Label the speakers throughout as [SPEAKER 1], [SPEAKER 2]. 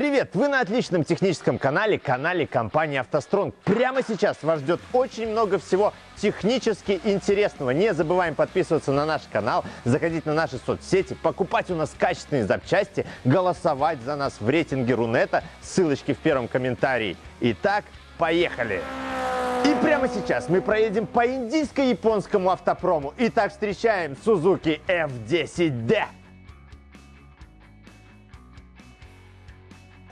[SPEAKER 1] Привет! Вы на отличном техническом канале, канале компании «АвтоСтронг». Прямо сейчас вас ждет очень много всего технически интересного. Не забываем подписываться на наш канал, заходить на наши соцсети, покупать у нас качественные запчасти, голосовать за нас в рейтинге Рунета. Ссылочки в первом комментарии. Итак, поехали! И прямо сейчас мы проедем по индийско-японскому автопрому. Итак, встречаем Suzuki F10D.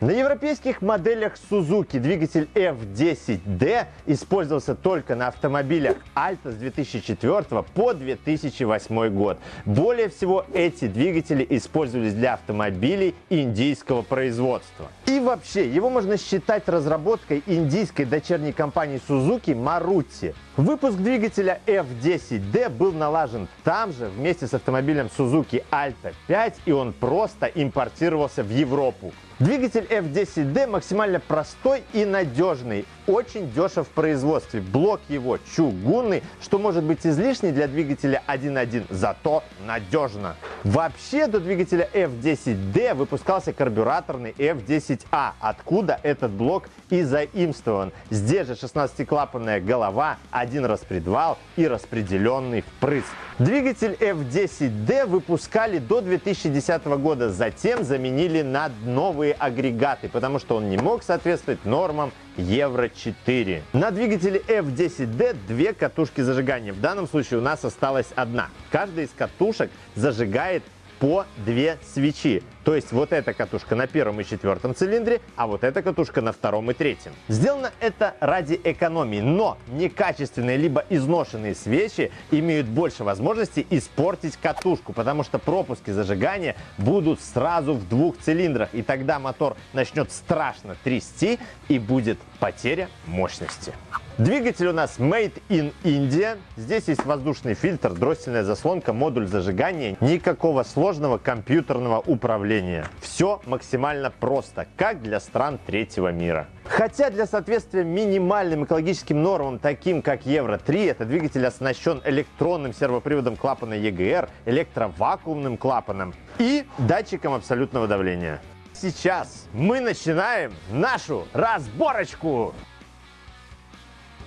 [SPEAKER 1] На европейских моделях Suzuki двигатель F10D использовался только на автомобилях Alta с 2004 по 2008 год. Более всего эти двигатели использовались для автомобилей индийского производства. И вообще, его можно считать разработкой индийской дочерней компании Suzuki Maruti. Выпуск двигателя F10D был налажен там же вместе с автомобилем Suzuki Alta 5 и он просто импортировался в Европу. Двигатель F10D максимально простой и надежный, очень дешев в производстве. Блок его чугунный, что может быть излишний для двигателя 1.1, зато надежно. Вообще до двигателя F10D выпускался карбюраторный F10A, откуда этот блок и заимствован. Здесь же 16-клапанная голова, один распредвал и распределенный впрыск. Двигатель F10D выпускали до 2010 года, затем заменили на новые агрегаты, потому что он не мог соответствовать нормам Евро-4. На двигателе F10D две катушки зажигания. В данном случае у нас осталась одна. Каждая из катушек зажигает по две свечи. То есть вот эта катушка на первом и четвертом цилиндре, а вот эта катушка на втором и третьем. Сделано это ради экономии, но некачественные либо изношенные свечи имеют больше возможности испортить катушку, потому что пропуски зажигания будут сразу в двух цилиндрах, и тогда мотор начнет страшно трясти и будет потеря мощности. Двигатель у нас Made in India. Здесь есть воздушный фильтр, дроссельная заслонка, модуль зажигания. Никакого сложного компьютерного управления. Все максимально просто, как для стран третьего мира. Хотя для соответствия минимальным экологическим нормам, таким как Евро-3, этот двигатель оснащен электронным сервоприводом клапана EGR, электровакуумным клапаном и датчиком абсолютного давления. Сейчас мы начинаем нашу разборочку!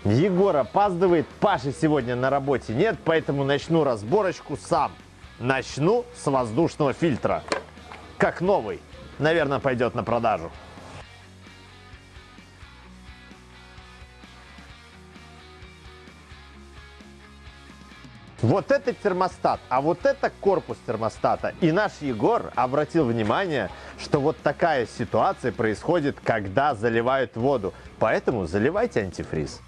[SPEAKER 1] Егор опаздывает, Паши сегодня на работе нет, поэтому начну разборочку сам. Начну с воздушного фильтра. Как новый. Наверное, пойдет на продажу. Вот это термостат, а вот это корпус термостата. И наш Егор обратил внимание, что вот такая ситуация происходит, когда заливают воду. Поэтому заливайте антифриз.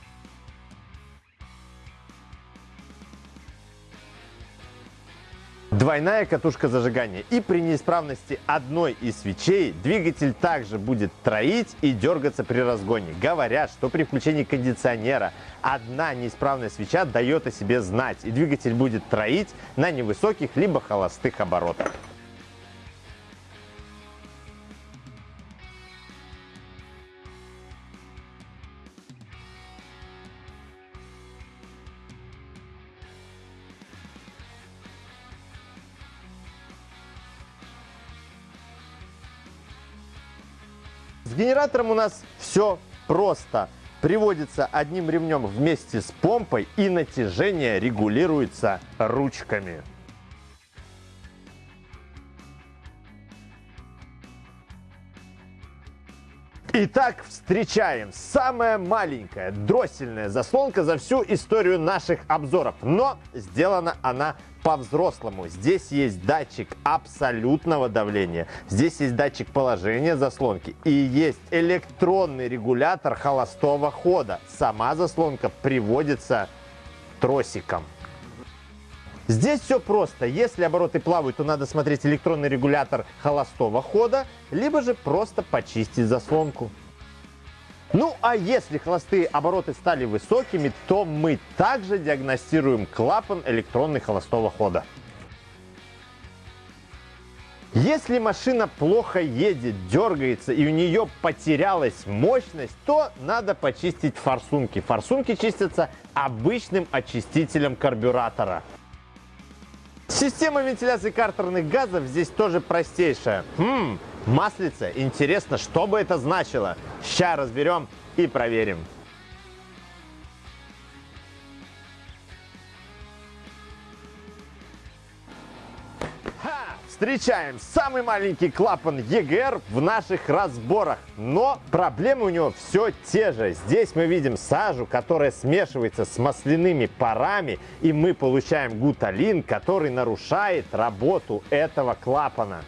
[SPEAKER 1] Двойная катушка зажигания. И при неисправности одной из свечей двигатель также будет троить и дергаться при разгоне. Говорят, что при включении кондиционера одна неисправная свеча дает о себе знать, и двигатель будет троить на невысоких либо холостых оборотах. Генератором у нас все просто. Приводится одним ремнем вместе с помпой и натяжение регулируется ручками. Итак, встречаем самая маленькая дроссельная заслонка за всю историю наших обзоров. Но сделана она по-взрослому. Здесь есть датчик абсолютного давления, здесь есть датчик положения заслонки и есть электронный регулятор холостого хода. Сама заслонка приводится тросиком. Здесь все просто. Если обороты плавают, то надо смотреть электронный регулятор холостого хода, либо же просто почистить заслонку. Ну а если холостые обороты стали высокими, то мы также диагностируем клапан электронный холостого хода. Если машина плохо едет, дергается и у нее потерялась мощность, то надо почистить форсунки. Форсунки чистятся обычным очистителем карбюратора. Система вентиляции картерных газов здесь тоже простейшая. Хм, маслица. Интересно, что бы это значило? Сейчас разберем и проверим. Встречаем самый маленький клапан EGR в наших разборах. Но проблемы у него все те же. Здесь мы видим сажу, которая смешивается с масляными парами, и мы получаем гуталин, который нарушает работу этого клапана.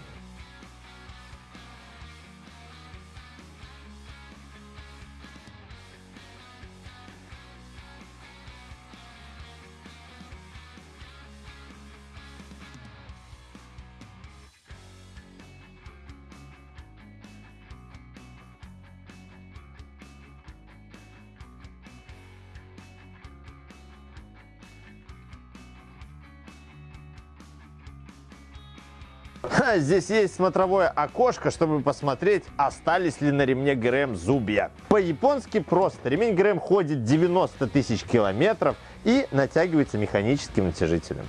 [SPEAKER 1] Здесь есть смотровое окошко, чтобы посмотреть, остались ли на ремне ГРМ зубья. По-японски просто. Ремень ГРМ ходит 90 тысяч километров и натягивается механическим натяжителем.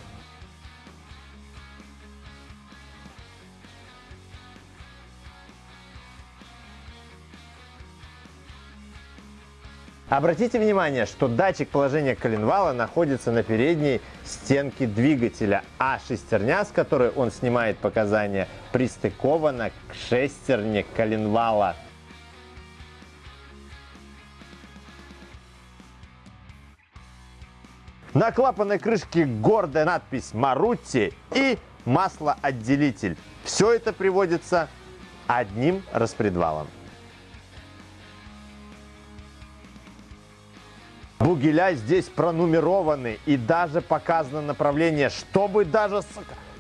[SPEAKER 1] Обратите внимание, что датчик положения коленвала находится на передней стенке двигателя, а шестерня, с которой он снимает показания, пристыкована к шестерне коленвала. На клапанной крышке гордая надпись «Марутти» и маслоотделитель. Все это приводится одним распредвалом. Бугеля здесь пронумерованы и даже показано направление, чтобы даже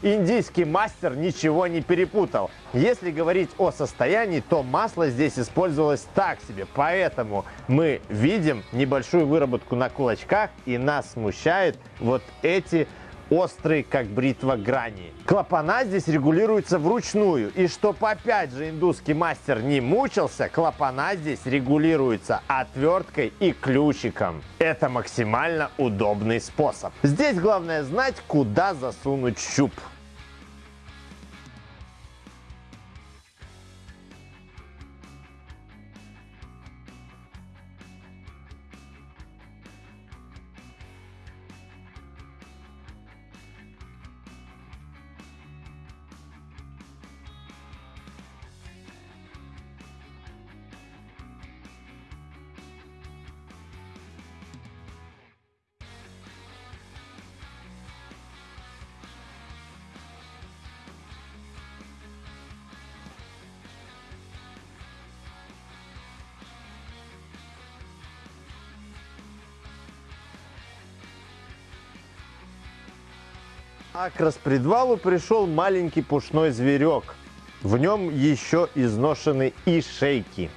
[SPEAKER 1] индийский мастер ничего не перепутал. Если говорить о состоянии, то масло здесь использовалось так себе, поэтому мы видим небольшую выработку на кулачках и нас смущают вот эти острые, как бритва, грани. Клапана здесь регулируются вручную. И чтоб опять же индусский мастер не мучился, клапана здесь регулируются отверткой и ключиком. Это максимально удобный способ. Здесь главное знать, куда засунуть щуп. А к распредвалу пришел маленький пушной зверек. В нем еще изношены и шейки.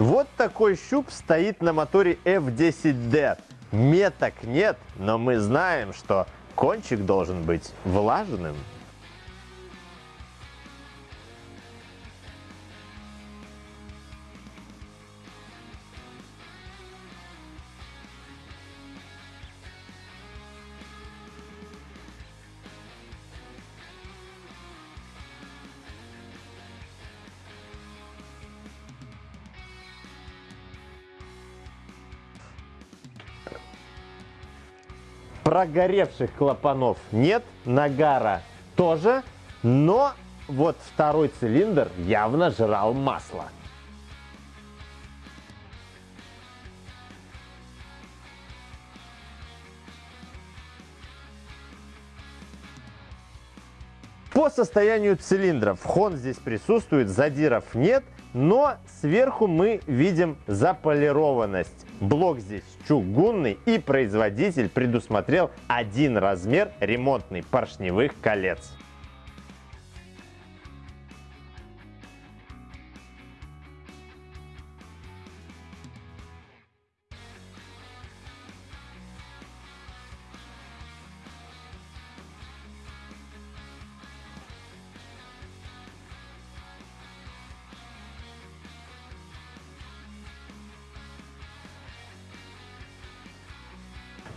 [SPEAKER 1] Вот такой щуп стоит на моторе F10D. Меток нет, но мы знаем, что кончик должен быть влажным. Прогоревших клапанов нет, нагара тоже, но вот второй цилиндр явно жрал масло. По состоянию цилиндров хон здесь присутствует, задиров нет, но сверху мы видим заполированность. Блок здесь чугунный и производитель предусмотрел один размер ремонтный поршневых колец.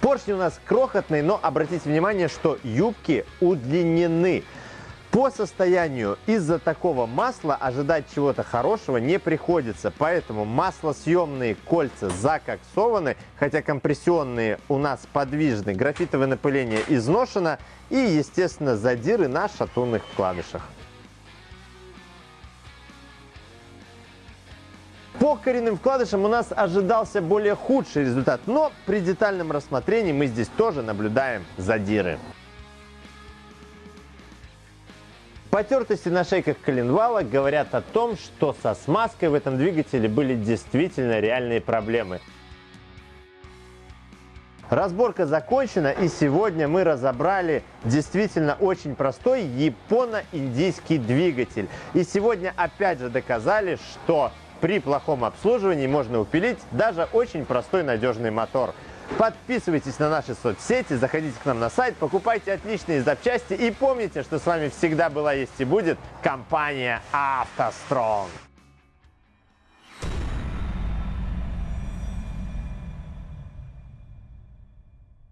[SPEAKER 1] Поршни у нас крохотные, но обратите внимание, что юбки удлинены. По состоянию из-за такого масла ожидать чего-то хорошего не приходится, поэтому маслосъемные кольца закоксованы, хотя компрессионные у нас подвижны, графитовое напыление изношено и, естественно, задиры на шатунных вкладышах. По коренным вкладышам у нас ожидался более худший результат, но при детальном рассмотрении мы здесь тоже наблюдаем задиры. Потертости на шейках коленвала говорят о том, что со смазкой в этом двигателе были действительно реальные проблемы. Разборка закончена, и сегодня мы разобрали действительно очень простой японо-индийский двигатель. И сегодня опять же доказали, что при плохом обслуживании можно упилить даже очень простой надежный мотор. Подписывайтесь на наши соцсети, заходите к нам на сайт, покупайте отличные запчасти и помните, что с вами всегда была, есть и будет компания «АвтоСтронг».